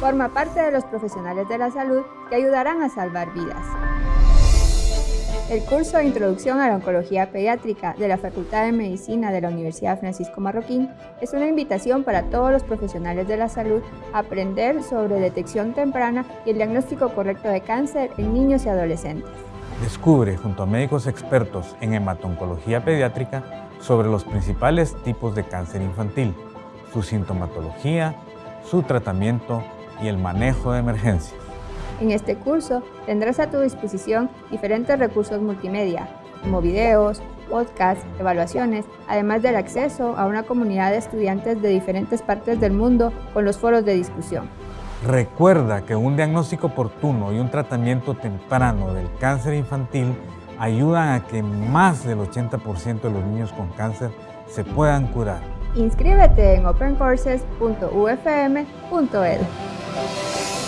Forma parte de los profesionales de la salud que ayudarán a salvar vidas. El curso de Introducción a la Oncología Pediátrica de la Facultad de Medicina de la Universidad Francisco Marroquín es una invitación para todos los profesionales de la salud a aprender sobre detección temprana y el diagnóstico correcto de cáncer en niños y adolescentes. Descubre junto a médicos expertos en hematoncología pediátrica sobre los principales tipos de cáncer infantil, su sintomatología, su tratamiento y el manejo de emergencias. En este curso tendrás a tu disposición diferentes recursos multimedia, como videos, podcasts, evaluaciones, además del acceso a una comunidad de estudiantes de diferentes partes del mundo con los foros de discusión. Recuerda que un diagnóstico oportuno y un tratamiento temprano del cáncer infantil ayudan a que más del 80% de los niños con cáncer se puedan curar. Inscríbete en opencourses.ufm.edu.